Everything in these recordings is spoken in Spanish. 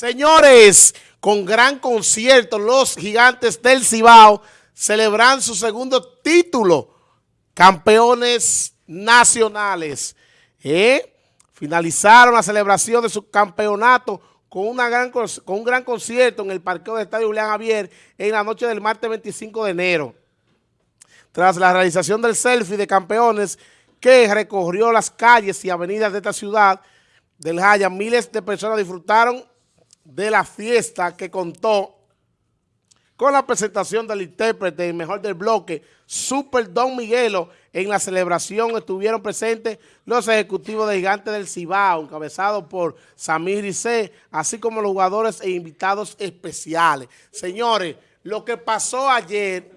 Señores, con gran concierto, los gigantes del Cibao celebran su segundo título, campeones nacionales. ¿Eh? Finalizaron la celebración de su campeonato con, una gran, con un gran concierto en el parqueo del Estadio Julián Javier en la noche del martes 25 de enero. Tras la realización del selfie de campeones que recorrió las calles y avenidas de esta ciudad del Jaya, miles de personas disfrutaron de la fiesta que contó con la presentación del intérprete y mejor del bloque, Super Don Miguelo. En la celebración estuvieron presentes los ejecutivos de Gigantes del Cibao, encabezados por Samir Rizé, así como los jugadores e invitados especiales. Señores, lo que pasó ayer,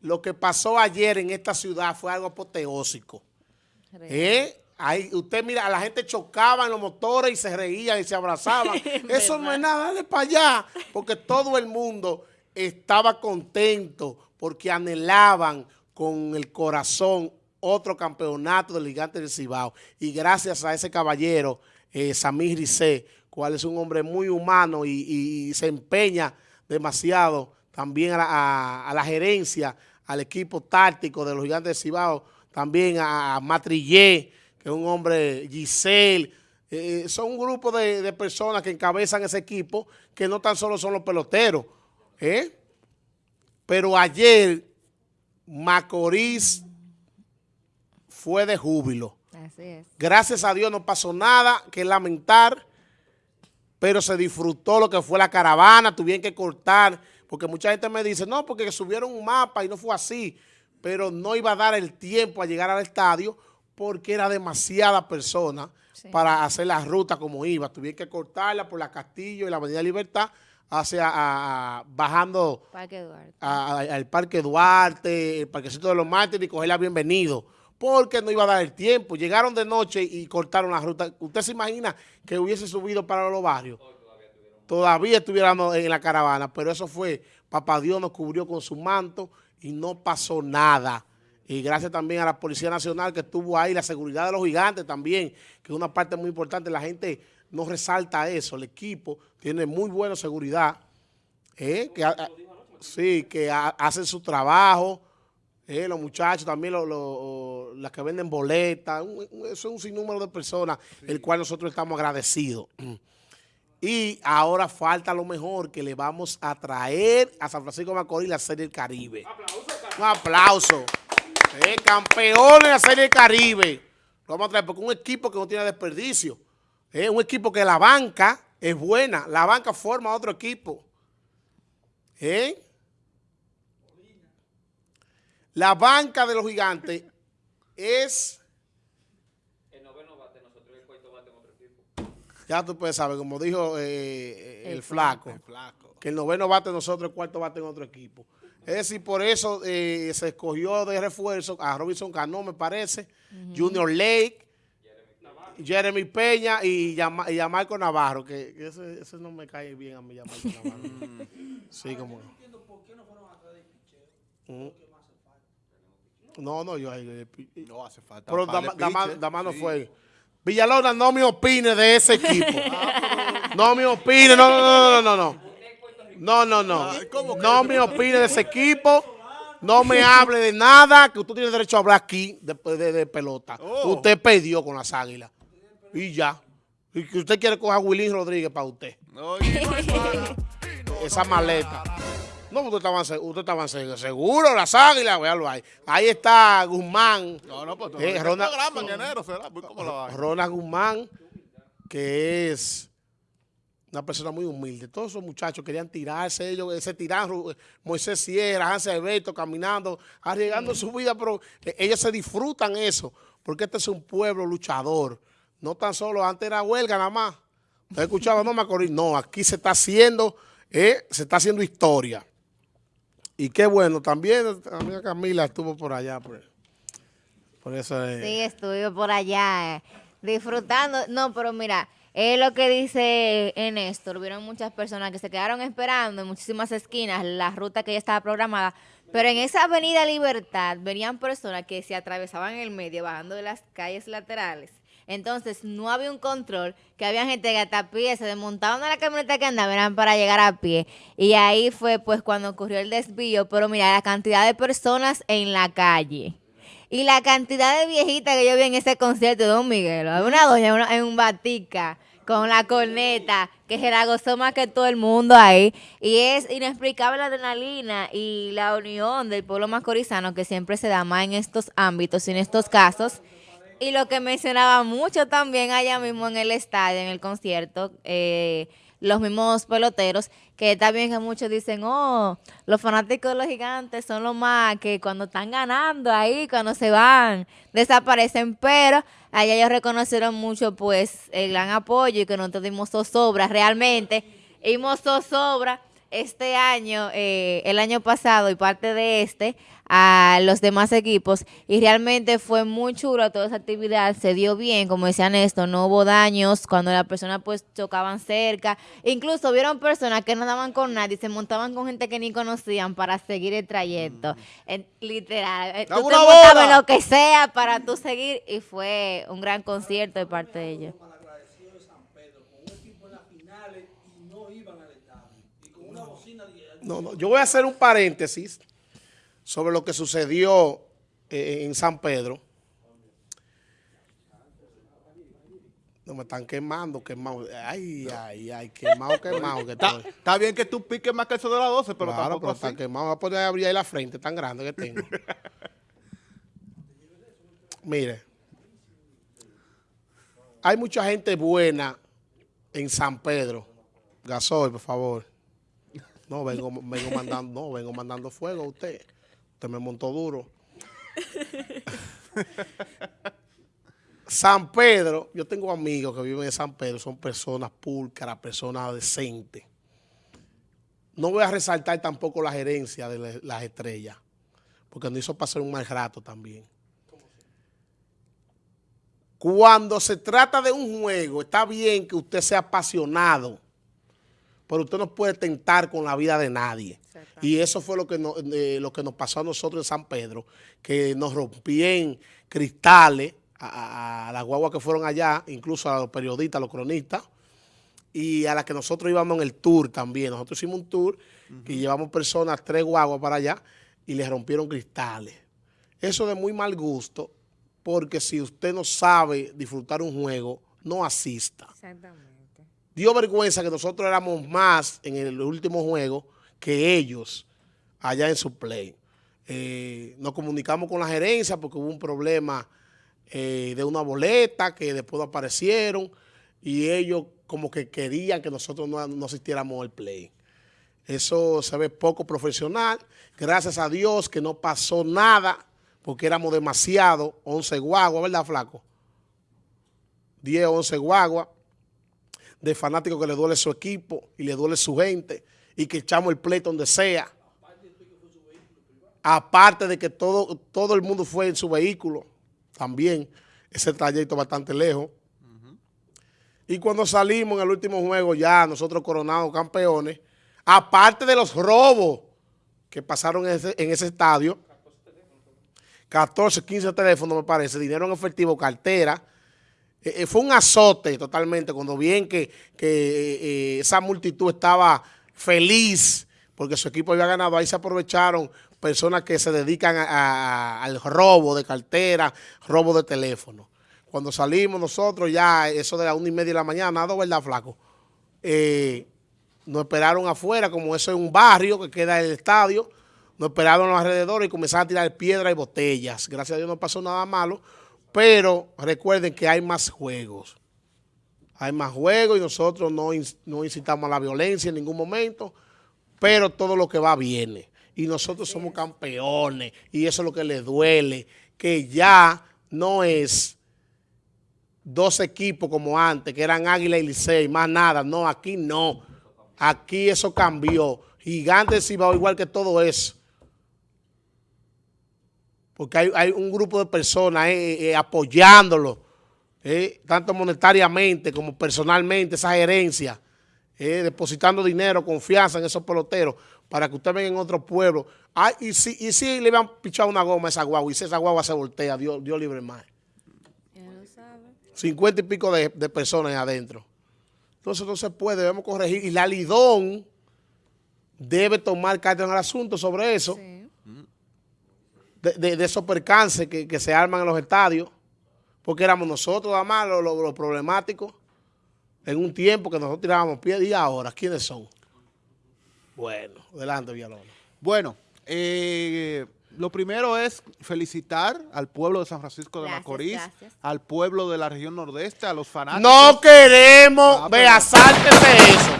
lo que pasó ayer en esta ciudad fue algo apoteósico. ¿Eh? Ahí, usted mira, la gente chocaba en los motores y se reían y se abrazaban. Eso no es nada, dale para allá, porque todo el mundo estaba contento porque anhelaban con el corazón otro campeonato del gigante del Cibao. Y gracias a ese caballero, eh, Samir Rizé, cual es un hombre muy humano y, se empeña demasiado también a la, gerencia, al equipo táctico de los gigantes del Cibao, también a, a Matrillé, que es un hombre, Giselle, eh, son un grupo de, personas que encabezan ese equipo que no tan solo son los peloteros. ¿eh? Pero ayer Macorís fue de júbilo. Así es. Gracias a Dios no pasó nada que lamentar, pero se disfrutó lo que fue la caravana, tuvieron que cortar, porque mucha gente me dice, no, porque subieron un mapa y no fue así, pero no iba a dar el tiempo a llegar al estadio porque era demasiada persona para hacer la ruta como iba. Tuvieron que cortarla por la Castillo y la Avenida Libertad hacia bajando al Parque Duarte, el Parquecito de los Mártires y cogerla bienvenido. Porque no iba a dar el tiempo. Llegaron de noche y cortaron la ruta. ¿Usted se imagina que hubiese subido para los barrios? Todavía estuviéramos en la caravana, pero eso fue, papá Dios nos cubrió con su manto y no pasó nada. Y gracias también a la Policía Nacional que estuvo ahí, la seguridad de los gigantes también, que es una parte muy importante. La gente no resalta eso. El equipo tiene muy buena seguridad. ¿eh? que, sí, que hacen su trabajo. ¿eh? los muchachos también, las que venden boletas. eso es un sinnúmero de personas, el cual nosotros estamos agradecidos. Y ahora falta lo mejor que le vamos a traer a San Francisco de Macorís la Serie del Caribe. Un aplauso. Eh, campeones de la Serie Caribe. Lo vamos a traer porque un equipo que no tiene desperdicio. Es un equipo que la banca es buena. La banca forma otro equipo. ¿Eh? La banca de los gigantes es... El noveno bate nosotros el cuarto bate en otro equipo. Ya tú puedes saber, como dijo eh, el, flaco, el, flaco, que el noveno bate nosotros, el cuarto bate en otro equipo. Es decir, por eso eh, se escogió de refuerzo a Robinson Cano, me parece, Junior Lake, Jeremy Peña y, a Marco Navarro, que, ese, no me cae bien a mí, Yamarco Navarro. sí, como... No, no, yo... No hace falta. Pero Damás no fue. Villalona, no me opine de ese equipo. Ah, no me opine, no, no, no, no, no. No, no, no. No me opine de ese equipo. No me hable de nada, que usted tiene derecho a hablar aquí de, de, pelota. Oh. Usted perdió con las águilas. Y ya. Y que usted quiere coger a Willy Rodríguez para usted. Esa maleta. No, usted estaba, usted estaba seguro, las águilas, véalo ahí. Ahí está Guzmán. No, no, pues eh, Ronald, Ronald Guzmán, que es una persona muy humilde. Todos esos muchachos querían tirarse, ellos se tiraron, Moisés Sierra, Hansel Alberto, caminando, arriesgando su vida, pero eh, ellos se disfrutan eso, porque este es un pueblo luchador. No tan solo, antes era huelga nada más. ¿Usted escuchaba? No, Macorís. No, aquí se está haciendo, eh, se está haciendo historia. Y qué bueno, también amiga Camila estuvo por allá. Por, por eso. Eh. Sí, estuve por allá, disfrutando. No, pero mira... Es lo que dice Néstor, vieron muchas personas que se quedaron esperando en muchísimas esquinas la ruta que ya estaba programada, pero en esa avenida Libertad venían personas que se atravesaban en el medio, bajando de las calles laterales, Entonces, no había un control, que había gente que hasta pie se desmontaban de la camioneta que andaban para llegar a pie. Y ahí fue pues cuando ocurrió el desvío. Pero mira, la cantidad de personas en la calle. Y la cantidad de viejitas que yo vi en ese concierto de Don Miguel. Una doña en un batica con la corneta, que se la gozó más que todo el mundo ahí. Y es inexplicable la adrenalina y la unión del pueblo mascorizano que siempre se da más en estos ámbitos y en estos casos. Y lo que mencionaba mucho también allá mismo en el estadio, en el concierto, eh, los mismos peloteros, que también que muchos dicen, oh, los fanáticos de los gigantes son los más que cuando están ganando ahí, cuando se van, desaparecen, pero allá ellos reconocieron mucho pues el gran apoyo y que nosotros dimos zozobra realmente, dimos zozobra este año, eh, el año pasado y parte de este, a los demás equipos. Y realmente fue muy chulo toda esa actividad, se dio bien, como decían esto, no hubo daños cuando las personas pues chocaban cerca, incluso vieron personas que no daban con nadie, se montaban con gente que ni conocían para seguir el trayecto, literal, eh, tú te montabas lo que sea para tú seguir y fue un gran concierto de parte de ellos. No, no, yo voy a hacer un paréntesis sobre lo que sucedió eh, en San Pedro. No me están quemando, quemado. Ay, ay, ay, quemado, quemado. Que está, está, bien que tú piques más que eso de las 12, pero claro, tampoco pero está quemado. Voy a poder abrir ahí la frente tan grande que tengo. Mire, hay mucha gente buena en San Pedro. Gasoil, por favor. No, vengo, vengo mandando, no, vengo mandando fuego a usted. Usted me montó duro. San Pedro, yo tengo amigos que viven en San Pedro, son personas púlcaras, personas decentes. No voy a resaltar tampoco la gerencia de las estrellas, porque nos hizo pasar un mal rato también. Cuando se trata de un juego, está bien que usted sea apasionado, pero usted no puede tentar con la vida de nadie. Y eso fue lo que, eh, lo que nos pasó a nosotros en San Pedro, que nos rompían cristales a, las guaguas que fueron allá, incluso a los periodistas, a los cronistas, y a las que nosotros íbamos en el tour también. Nosotros hicimos un tour y llevamos personas, tres guaguas para allá, y les rompieron cristales. Eso de muy mal gusto, porque si usted no sabe disfrutar un juego, no asista. Exactamente. Dio vergüenza que nosotros éramos más en el último juego que ellos allá en su play. Eh, nos comunicamos con la gerencia porque hubo un problema eh, de una boleta que después aparecieron y ellos como que querían que nosotros no, asistiéramos al play. Eso se ve poco profesional. Gracias a Dios que no pasó nada porque éramos demasiado, 11 guaguas, ¿verdad, flaco? 10, 11 guaguas de fanáticos que le duele su equipo y le duele su gente y que echamos el pleito donde sea. Aparte de que todo, todo el mundo fue en su vehículo, también ese trayecto bastante lejos. Y cuando salimos en el último juego ya nosotros coronados campeones, aparte de los robos que pasaron en ese, en ese estadio, 14, 15 teléfonos me parece, dinero en efectivo, cartera, eh, eh, fue un azote totalmente cuando bien que, que eh, esa multitud estaba feliz porque su equipo había ganado. Ahí se aprovecharon personas que se dedican al robo de cartera, robo de teléfono. Cuando salimos nosotros ya, eso de las una y media de la mañana, ¿no, verdad, flaco? Nos esperaron afuera, como eso es un barrio que queda en el estadio, nos esperaron a los alrededores y comenzaron a tirar piedras y botellas. Gracias a Dios no pasó nada malo, pero recuerden que hay más juegos hay más juegos y nosotros no, no incitamos a la violencia en ningún momento, pero todo lo que va viene. Y nosotros somos campeones y eso es lo que les duele, que ya no es dos equipos como antes, que eran Águila y Licey, más nada. No, aquí no. Aquí eso cambió. Gigantes va igual que todo eso. Porque hay, un grupo de personas eh, eh, apoyándolo eh, tanto monetariamente como personalmente, esa gerencia, depositando dinero, confianza en esos peloteros, para que usted venga en otro pueblo. Ay, y, si, y si le van pichado una goma a esa guagua, y si esa guagua se voltea, Dios, Dios libre más. 50 y pico de, de personas adentro. Entonces no se puede, debemos corregir. Y la Lidón debe tomar carta en el asunto sobre eso, Sí. De, de- de esos percances que, que se arman en los estadios, porque éramos nosotros, nada más, los, los- los problemáticos, en un tiempo que nosotros tirábamos pies y ahora, ¿quiénes son? Bueno, adelante, Villalona. Bueno, eh, lo primero es felicitar al pueblo de San Francisco de Gracias, Macorís, gracias. al pueblo de la región nordeste, a los fanáticos. No queremos, Ah, vea, sáltese eso.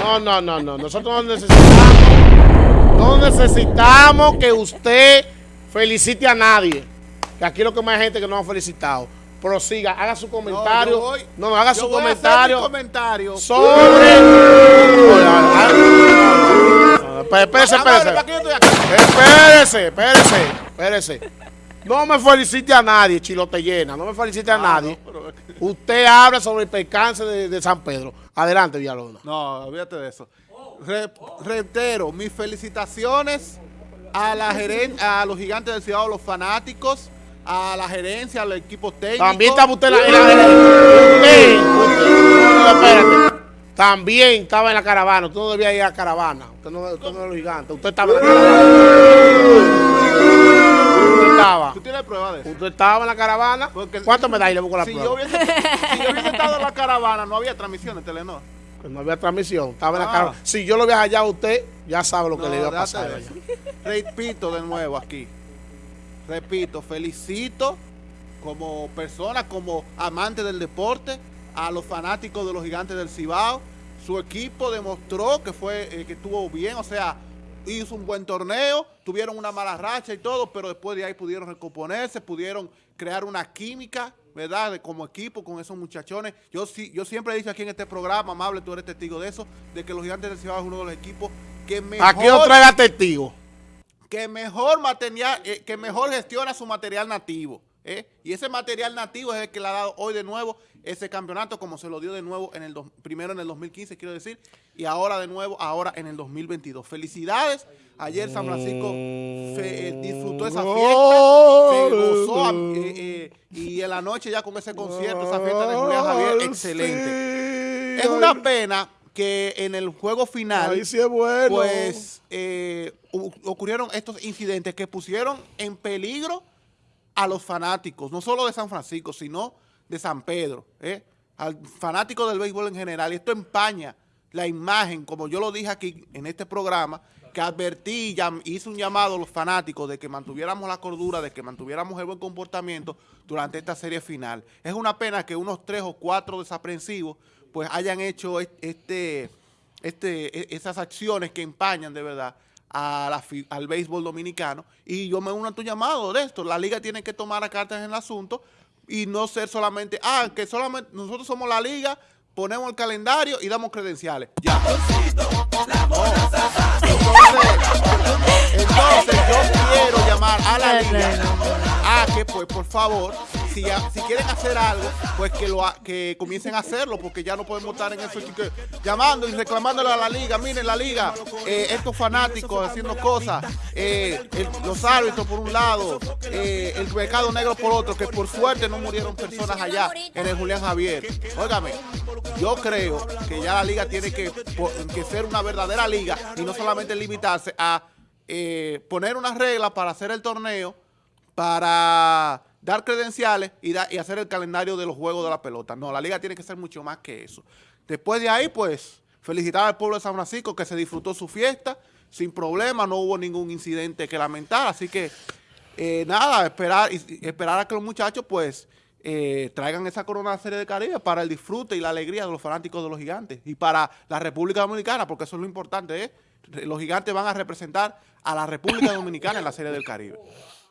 No, no, no, no. Nosotros no necesitamos, no necesitamos que usted felicite a nadie. Que aquí lo que más hay gente que no ha felicitado. Prosiga, haga su comentario. voy- No, no, haga su comentario comentario. sobre. Ah, no, Espérese, espérese. Espérese, espérese, espérese. No me felicite a nadie, chilote llena. No me felicite a Ah, nadie. Usted habla sobre el percance de, de San Pedro. Adelante, Villalona. No, olvídate de eso. Re- reitero, mis felicitaciones a la geren- a los gigantes del Ciudad, a los fanáticos, a la gerencia, al equipo técnico. También estaba usted en la, espérate. También estaba en la caravana. Usted no debía ir a la caravana. Usted no, usted no es los gigantes. Usted estaba en la caravana. Usted estaba. ¿Tú tienes prueba de eso? Usted estaba en la caravana. ¿Cuánto medallas le busco la Si prueba? yo, hubiese, si yo hubiese estado en la caravana, no había transmisión en Telenor. Que no había transmisión. Estaba en la Ah. Si yo lo hubiera hallado a usted, ya sabe lo que No, le iba a pasar. allá. Repito de nuevo aquí. Repito, felicito como persona, como amante del deporte, a los fanáticos de los gigantes del Cibao. Su equipo demostró que fue eh, que estuvo bien, o sea, hizo un buen torneo, tuvieron una mala racha y todo, pero después de ahí pudieron recomponerse, pudieron crear una química, ¿verdad? De- como equipo con esos muchachones. Yo sí, yo siempre he dicho aquí en este programa, amable, tú eres testigo de eso, de que los gigantes del Cibao es uno de los equipos que mejor Aquí no traiga testigos. que mejor material, eh, que mejor gestiona su material nativo. ¿Eh? Y ese material nativo es el que le ha dado hoy de nuevo ese campeonato, como se lo dio de nuevo en el dos- primero en el 2015, quiero decir, y ahora de nuevo, ahora en el 2022. Felicidades. Ayer San Francisco fe- eh, disfrutó esa fiesta, se gozó a- eh, y en la noche ya con ese concierto, esa fiesta de Julián Javier, excelente. Es una pena que en el juego final Ahí sí es bueno. pues eh, ocurrieron estos incidentes que pusieron en peligro a los fanáticos, no solo de San Francisco, sino de San Pedro, ¿eh? al fanático del béisbol en general. Y esto empaña la imagen, como yo lo dije aquí en este programa, que advertí, llam- hice un llamado a los fanáticos de que mantuviéramos la cordura, de que mantuviéramos el buen comportamiento durante esta serie final. Es una pena que unos tres o cuatro desaprensivos pues hayan hecho est- este, este, e- esas acciones que empañan de verdad a la al béisbol dominicano. Y yo me uno a tu llamado de esto. La liga tiene que tomar a cartas en el asunto y no ser solamente, ah, que solamente nosotros somos la liga, ponemos el calendario y damos credenciales. Ya. Entonces, entonces yo quiero llamar a la liga a que pues por favor, si, quieren hacer algo, pues que lo que comiencen a hacerlo, porque ya no podemos estar en eso llamando y reclamándole a la liga, miren la liga, eh, estos fanáticos haciendo cosas, eh, los árbitros por un lado, eh, el mercado negro por otro, que por suerte no murieron personas allá en el Julián Javier. Óigame, yo creo que ya la liga tiene que, ser una verdadera liga y no solamente limitarse a poner unas reglas para hacer el torneo, para dar credenciales y, da- y hacer el calendario de los juegos de la pelota. No, la liga tiene que ser mucho más que eso. Después de ahí, pues, felicitar al pueblo de San Francisco que se disfrutó su fiesta sin problema, no hubo ningún incidente que lamentar, así que eh, nada, esperar, esperar a que los muchachos, pues, eh, traigan esa corona de la Serie de Caribe para el disfrute y la alegría de los fanáticos de los gigantes y para la República Dominicana, porque eso es lo importante, ¿eh? Los gigantes van a representar a la República Dominicana en la Serie del Caribe.